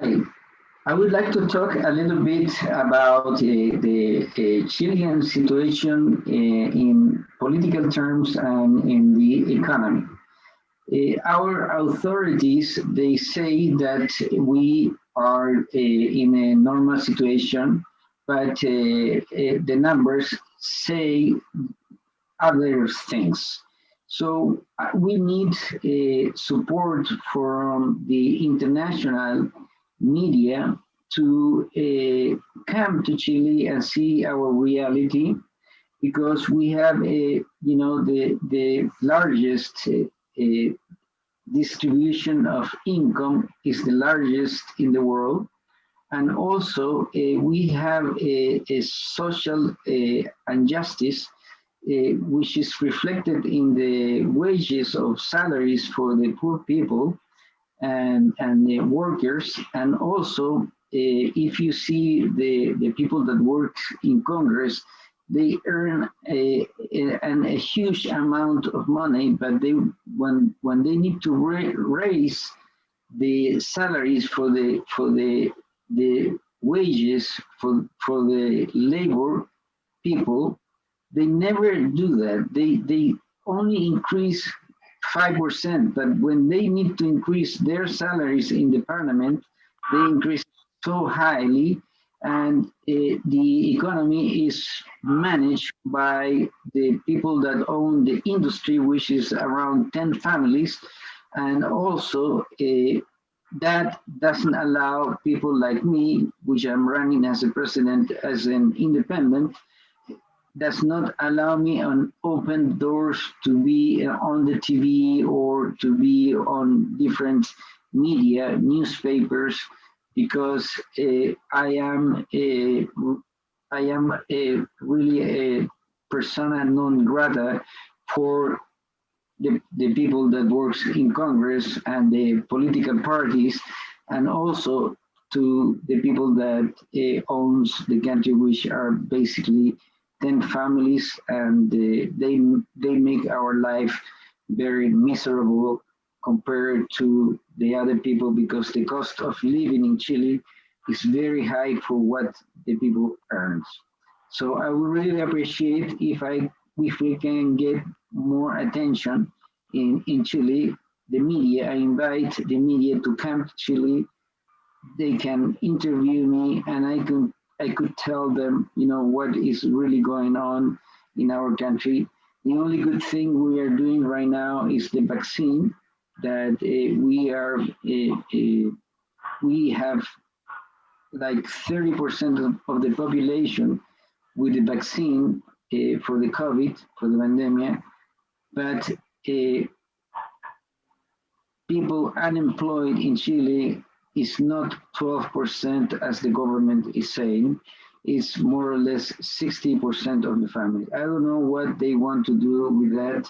I would like to talk a little bit about uh, the uh, Chilean situation uh, in political terms and in the economy. Uh, our authorities, they say that we are uh, in a normal situation, but uh, the numbers say other things. So we need support from the international media to uh, come to Chile and see our reality because we have a, you know, the, the largest uh, uh, distribution of income is the largest in the world. And also uh, we have a, a social uh, injustice uh, which is reflected in the wages of salaries for the poor people and, and the workers. And also, uh, if you see the, the people that work in Congress, they earn a, a, a huge amount of money, but they when when they need to ra raise the salaries for the for the the wages for for the labor people, they never do that. They they only increase 5%, but when they need to increase their salaries in the parliament, they increase so highly and uh, the economy is managed by the people that own the industry, which is around 10 families. And also uh, that doesn't allow people like me, which I'm running as a president, as an independent, does not allow me on open doors to be on the TV or to be on different media, newspapers, because uh, I am a, I am a, really a persona non grata for the, the people that works in Congress and the political parties, and also to the people that uh, owns the country, which are basically 10 families and uh, they, they make our life very miserable compared to the other people because the cost of living in Chile is very high for what the people earns. So I would really appreciate if I if we can get more attention in, in Chile, the media, I invite the media to come to Chile. They can interview me and I can I could tell them, you know, what is really going on in our country. The only good thing we are doing right now is the vaccine that uh, we are, uh, uh, we have like 30% of, the population with the vaccine uh, for the COVID, for the pandemic, but uh, people unemployed in Chile is not 12% as the government is saying, it's more or less 60% of the family. I don't know what they want to do with that,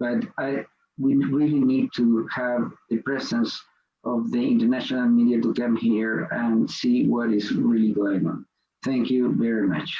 but I, we really need to have the presence of the international media to come here and see what is really going on. Thank you very much.